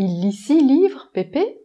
Il lit six livres, Pépé?